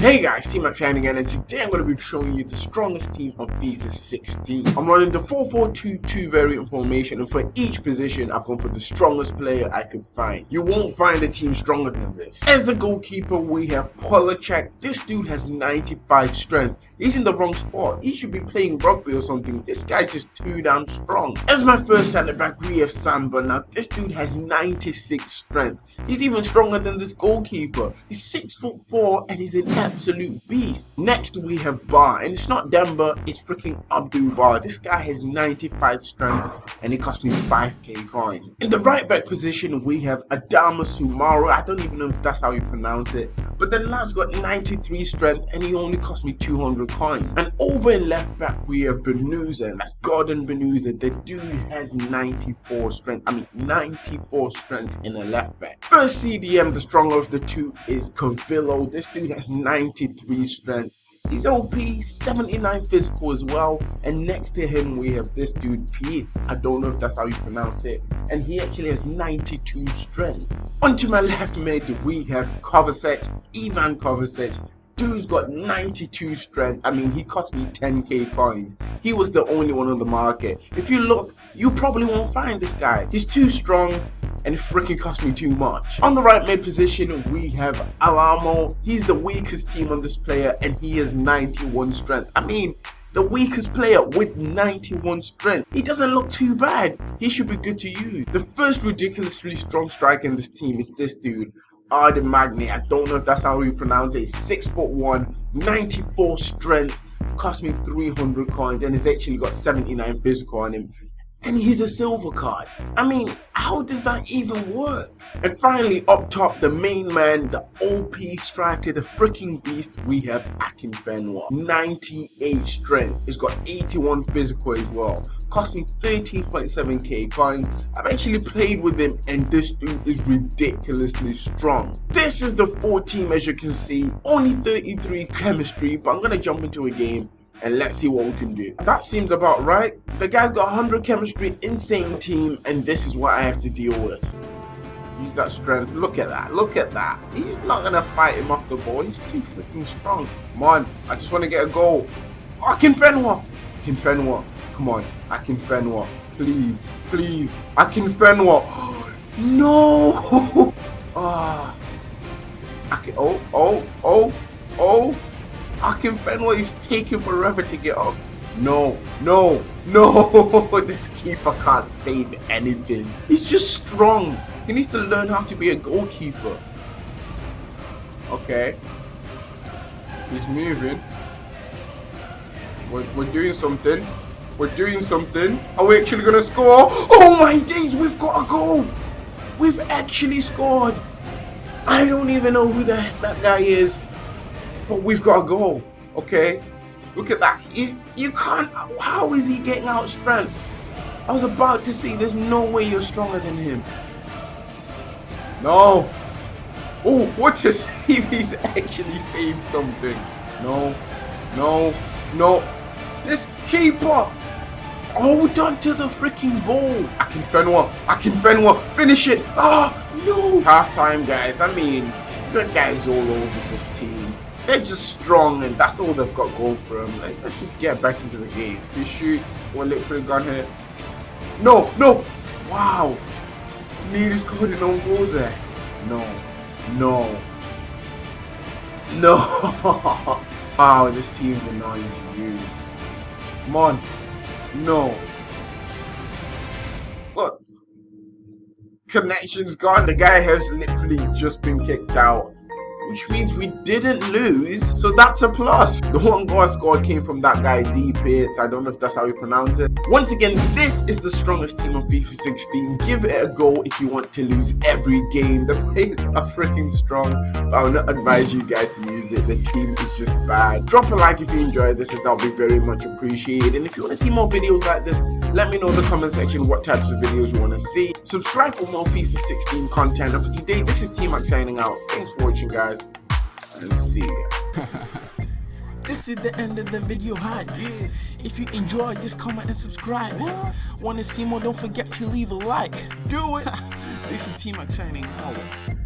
Hey guys, T-Max again, and today I'm going to be showing you the strongest team on FIFA 16. I'm running the 4-4-2-2 variant formation, and for each position, I've gone for the strongest player I could find. You won't find a team stronger than this. As the goalkeeper, we have Polachek. This dude has 95 strength. He's in the wrong spot. He should be playing rugby or something. This guy's just too damn strong. As my first centre back, we have Samba. Now, this dude has 96 strength. He's even stronger than this goalkeeper. He's 6 foot 4 and he's an absolute beast. Next we have Bar, and it's not Demba, it's freaking Abdul Bar. This guy has 95 strength and it cost me 5k coins. In the right back position we have Adama Soumaoro. I don't even know if that's how you pronounce it, but the lad's got 93 strength and he only cost me 200 coins. And over in left back we have Benuza, that's Gordon Benuza. The dude has 94 strength. I mean 94 strength in a left back. First CDM, the stronger of the two is Cavillo. This dude has 93 strength. He's OP, 79 physical as well. And next to him, we have this dude, Pete. I don't know if that's how you pronounce it. And he actually has 92 strength. Onto my left mid, we have Kovacic, Ivan Kovacic. Dude's got 92 strength. I mean, he cost me 10k coins. He was the only one on the market. If you look, you probably won't find this guy. He's too strong and it freaking cost me too much. On the right mid position, we have Alamo. He's the weakest team on this player and he has 91 strength. I mean, the weakest player with 91 strength. He doesn't look too bad. He should be good to use. The first ridiculously strong striker in this team is this dude. Arden Magni. I don't know if that's how you pronounce it. 6 foot 1, 94 strength, cost me 300 coins, and he's actually got 79 physical on him and he's a silver card. I mean, how does that even work? And finally, up top, the main man, the OP striker, the freaking beast, we have Akinfenwa. 98 strength. He's got 81 physical as well. Cost me 13.7k coins. I've actually played with him and this dude is ridiculously strong. This is the 4 team as you can see. Only 33 chemistry, but I'm going to jump into a game and let's see what we can do. That seems about right. The guy's got 100 chemistry, insane team, and this is what I have to deal with. Use that strength. Look at that. Look at that. He's not going to fight him off the ball. He's too freaking strong. Come on. I just want to get a goal. Oh, Akinfenwa. Akinfenwa. Come on. Akinfenwa. Please. Please. Akinfenwa. No. Ah. oh. Akin oh, oh, oh, oh. Akinfenwa is taking forever to get up. No, no, no! this keeper can't save anything. He's just strong. He needs to learn how to be a goalkeeper. Okay. He's moving. We're, we're doing something. We're doing something. Are we actually going to score? Oh my days, we've got a goal. We've actually scored. I don't even know who the heck that guy is. But we've got a goal, okay? Look at that. He's, you can't. How is he getting out strength? I was about to say, there's no way you're stronger than him. No. Oh, what a save. He's actually saved something. No. No. No. This keeper. Hold on to the freaking ball. Akinfenwa. I can Fenwa. Finish it. Ah, oh, no. Half time, guys. I mean, good guys all over this team. They're just strong and that's all they've got going for them. Like, let's just get back into the game. We shoot, we'll look for the gun here. No, no! Wow! Nearly scored an own goal there. No, no, no! wow, this team's annoying to use. Come on. No. Look. Connection's gone. The guy has literally just been kicked out which means we didn't lose, so that's a plus. The one goal I scored came from that guy D Pit. I don't know if that's how you pronounce it. Once again, this is the strongest team on FIFA 16. Give it a go if you want to lose every game. The players are freaking strong, but I will not advise you guys to use it. The team is just bad. Drop a like if you enjoyed this, as that'll be very much appreciated. And if you want to see more videos like this, let me know in the comment section what types of videos you want to see. Subscribe for more FIFA 16 content. And for today, this is T-Max signing out. Thanks for watching, guys and see. This is the end of the video hi. If you enjoy just comment and subscribe. What? want to see more don't forget to leave a like. Do it. This is T-Max signing out